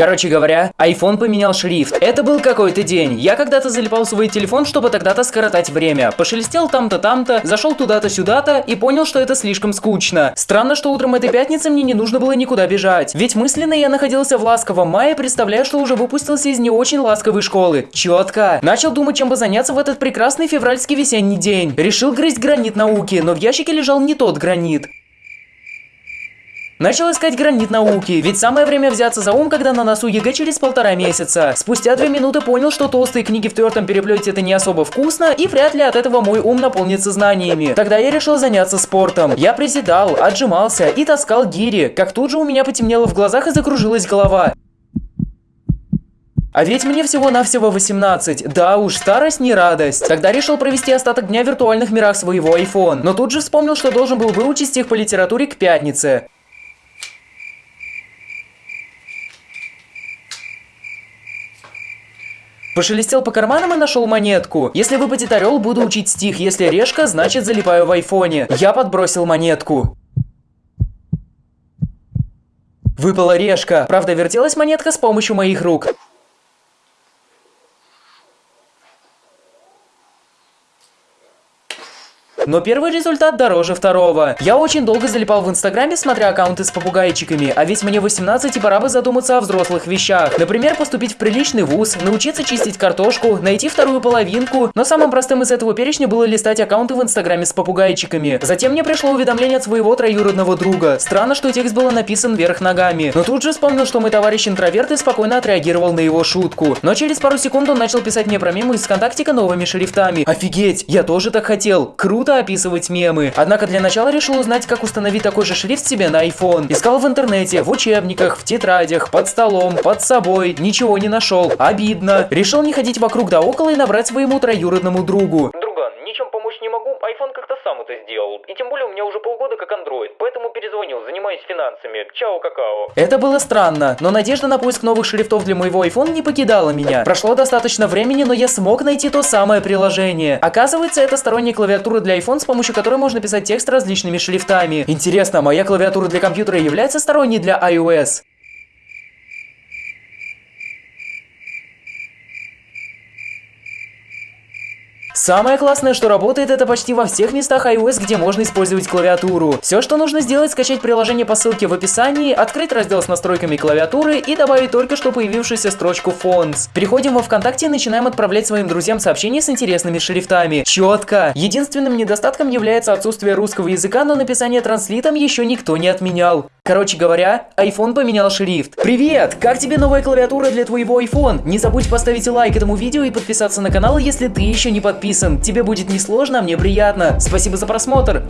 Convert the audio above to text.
Короче говоря, iPhone поменял шрифт. Это был какой-то день. Я когда-то залипал свой телефон, чтобы тогда-то скоротать время. Пошелестел там-то, там-то, зашел туда-то, сюда-то и понял, что это слишком скучно. Странно, что утром этой пятницы мне не нужно было никуда бежать. Ведь мысленно я находился в ласковом мае, представляя, что уже выпустился из не очень ласковой школы. Четко. Начал думать, чем бы заняться в этот прекрасный февральский весенний день. Решил грызть гранит науки, но в ящике лежал не тот гранит. Начал искать гранит науки, ведь самое время взяться за ум, когда на носу ЕГЭ через полтора месяца. Спустя две минуты понял, что толстые книги в твердом переплете это не особо вкусно, и вряд ли от этого мой ум наполнится знаниями. Тогда я решил заняться спортом. Я приседал, отжимался и таскал гири, как тут же у меня потемнело в глазах и закружилась голова. А ведь мне всего-навсего 18. Да уж, старость не радость. Тогда решил провести остаток дня в виртуальных мирах своего iPhone. Но тут же вспомнил, что должен был выучить стих по литературе к пятнице. Пошелестел по карманам и нашел монетку. Если выпадет орел, буду учить стих. Если решка, значит залипаю в айфоне. Я подбросил монетку. Выпала решка. Правда, вертелась монетка с помощью моих рук. Но первый результат дороже второго. Я очень долго залипал в инстаграме, смотря аккаунты с попугайчиками, а ведь мне 18 и пора бы задуматься о взрослых вещах. Например, поступить в приличный вуз, научиться чистить картошку, найти вторую половинку. Но самым простым из этого перечня было листать аккаунты в инстаграме с попугайчиками. Затем мне пришло уведомление от своего троюродного друга. Странно, что текст был написан вверх ногами. Но тут же вспомнил, что мой товарищ интроверт и спокойно отреагировал на его шутку. Но через пару секунд он начал писать мне про мемы из ВКонтактика новыми шрифтами. Офигеть, я тоже так хотел. Круто описывать мемы. Однако для начала решил узнать, как установить такой же шрифт себе на iPhone. Искал в интернете, в учебниках, в тетрадях, под столом, под собой. Ничего не нашел. Обидно. Решил не ходить вокруг да около и набрать своему троюродному другу. Друган, это сделал. И тем более у меня уже полгода как Android, поэтому перезвонил, занимаюсь финансами. Чао, какао. Это было странно, но надежда на поиск новых шрифтов для моего iPhone не покидала меня. Прошло достаточно времени, но я смог найти то самое приложение. Оказывается, это сторонняя клавиатура для iPhone, с помощью которой можно писать текст различными шрифтами. Интересно, моя клавиатура для компьютера является сторонней для iOS? Самое классное, что работает это почти во всех местах iOS, где можно использовать клавиатуру. Все, что нужно сделать, скачать приложение по ссылке в описании, открыть раздел с настройками клавиатуры и добавить только что появившуюся строчку Fonts. Переходим во ВКонтакте и начинаем отправлять своим друзьям сообщения с интересными шрифтами. Четко. Единственным недостатком является отсутствие русского языка, но написание транслитом еще никто не отменял. Короче говоря, iPhone поменял шрифт. Привет! Как тебе новая клавиатура для твоего iPhone? Не забудь поставить лайк этому видео и подписаться на канал, если ты еще не подписан. Тебе будет несложно, а мне приятно. Спасибо за просмотр.